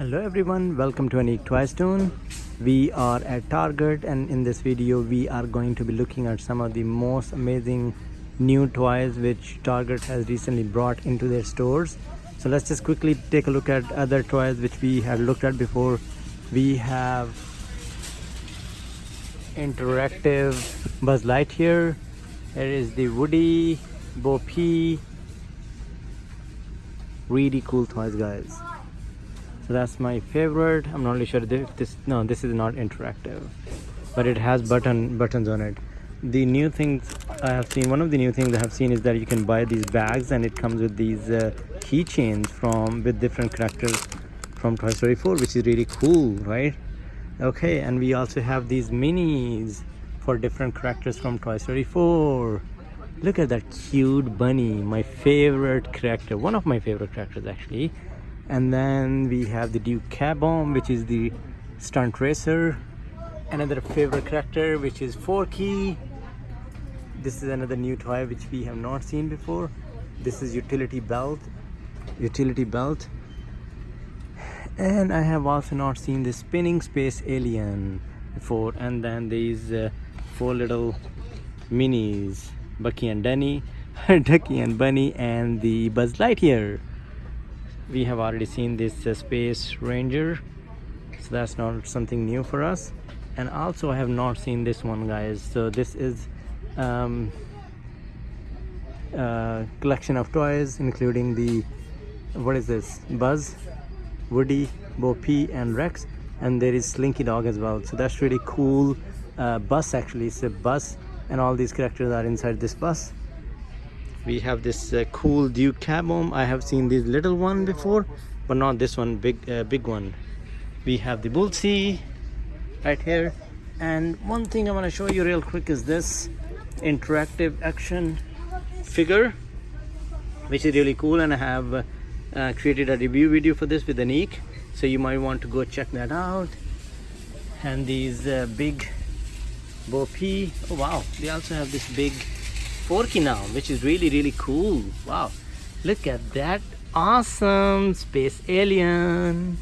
hello everyone. Welcome to Unique Toy Stone we are at Target and in this video we are going to be looking at some of the most amazing new toys which Target has recently brought into their stores. So let's just quickly take a look at other toys which we had looked at before. We have interactive Buzz Lightyear. Here is the Woody Bo really cool toys guys so that's my favorite. I'm not really sure if this no this is not interactive but it has button buttons on it. The new things i have seen one of the new things i have seen is that you can buy these bags and it comes with these uh, keychains from with different characters from toy story 4 which is really cool right? Okay and we also have these minis for different characters from toy story 4 look at that cute bunny my favorite character one of my favorite characters actually and then we have the Duke Caboom which is the stunt racer. Another favorite character which is Forky. This is another new toy which we have not seen before. This is utility belt utility belt. And I have also not seen the spinning space alien before. And then these uh, four little minis Bucky and Dunny Ducky and Bunny and the Buzz Lightyear we have already seen this uh, space ranger. So that's not something new for us. And also i have not seen this one guys. So this is um, uh, collection of toys including the what is this? Buzz woody bo peep and rex. And there is slinky dog as well. So that's really cool uh, bus actually. It's a bus and all these characters are inside this bus we have this uh, cool Duke Caboom. I have seen this little one before, but not this one, big uh, big one. We have the Bullseye right here. And one thing I want to show you real quick is this interactive action figure, which is really cool. And I have uh, created a review video for this with Anik. So you might want to go check that out. And these uh, big Bo. Oh wow, they also have this big Forky now, which is really, really cool. Wow, look at that awesome space alien.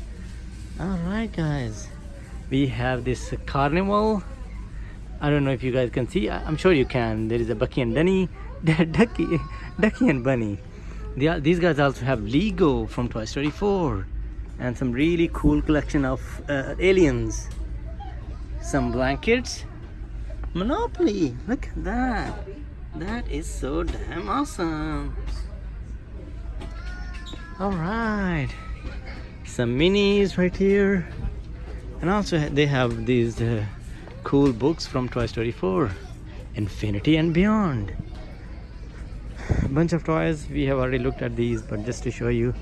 All right, guys, we have this carnival. I don't know if you guys can see. I'm sure you can. There is a Bucky and Dunny, Ducky, Ducky and Bunny. Are, these guys also have Lego from Toy Story 4 and some really cool collection of uh, aliens. Some blankets. Monopoly, look at that. That is so damn awesome. All right, some minis right here. And also they have these uh, cool books from Toy Story 4, Infinity and Beyond. A bunch of toys, we have already looked at these, but just to show you.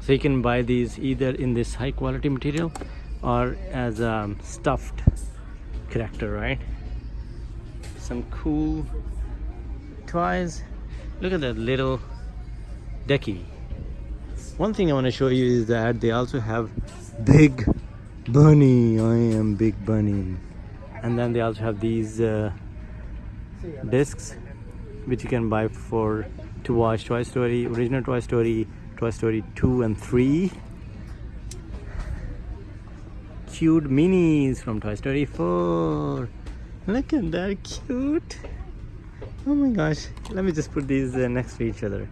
So you can buy these either in this high quality material or as a stuffed character, right? Some cool toys look at that little ducky one thing i want to show you is that they also have big bunny. I am big bunny. And then they also have these uh, discs which you can buy for to watch toy story original toy story toy story 2 and 3 cute minis from toy story 4 look at that cute oh my gosh let me just put these uh, next to each other.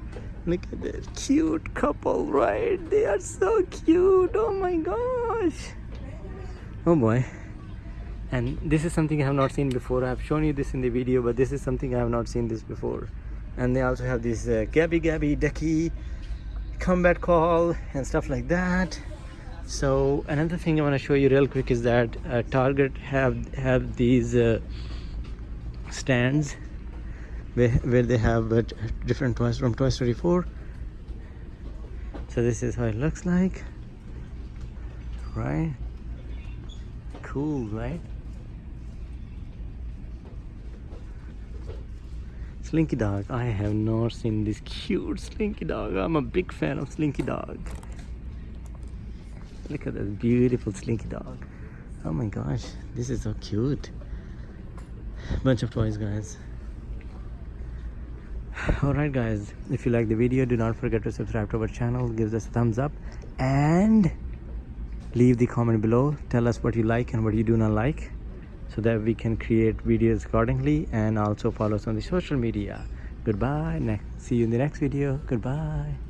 Look at that cute couple right? They are so cute. Oh my gosh. Oh boy. And this is something I have not seen before. I have shown you this in the video but this is something I have not seen this before. And they also have this uh, Gabby Gabby Ducky combat call and stuff like that. So another thing I want to show you real quick is that uh, Target have have these uh, stands where they have uh, different toys from Toy Story 4 so this is how it looks like. Right. Cool right? Slinky Dog. I have not seen this cute Slinky Dog. I'm a big fan of Slinky Dog. Look at this beautiful Slinky Dog. Oh my gosh this is so cute. Bunch of toys guys alright guys. If you like the video do not forget to subscribe to our channel. Give us a thumbs up and leave the comment below. Tell us what you like and what you do not like so that we can create videos accordingly and also follow us on the social media. Goodbye. Next see you in the next video. Goodbye